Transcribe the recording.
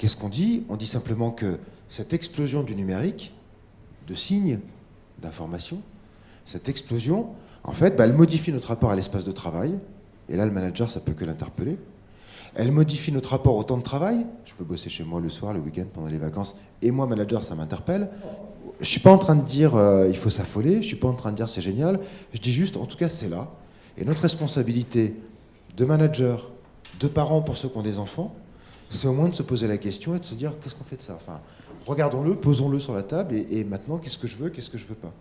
qu'est-ce qu'on dit On dit simplement que cette explosion du numérique, de signes, d'informations, cette explosion, en fait, bah, elle modifie notre rapport à l'espace de travail. Et là, le manager, ça peut que l'interpeller. Elle modifie notre rapport au temps de travail. Je peux bosser chez moi le soir, le week-end, pendant les vacances. Et moi, manager, ça m'interpelle. Je suis pas en train de dire euh, il faut s'affoler. Je suis pas en train de dire c'est génial. Je dis juste, en tout cas, c'est là. Et notre responsabilité de manager, de parents pour ceux qui ont des enfants, c'est au moins de se poser la question et de se dire qu'est-ce qu'on fait de ça? Enfin, regardons-le, posons-le sur la table et, maintenant, qu'est-ce que je veux, qu'est-ce que je veux pas?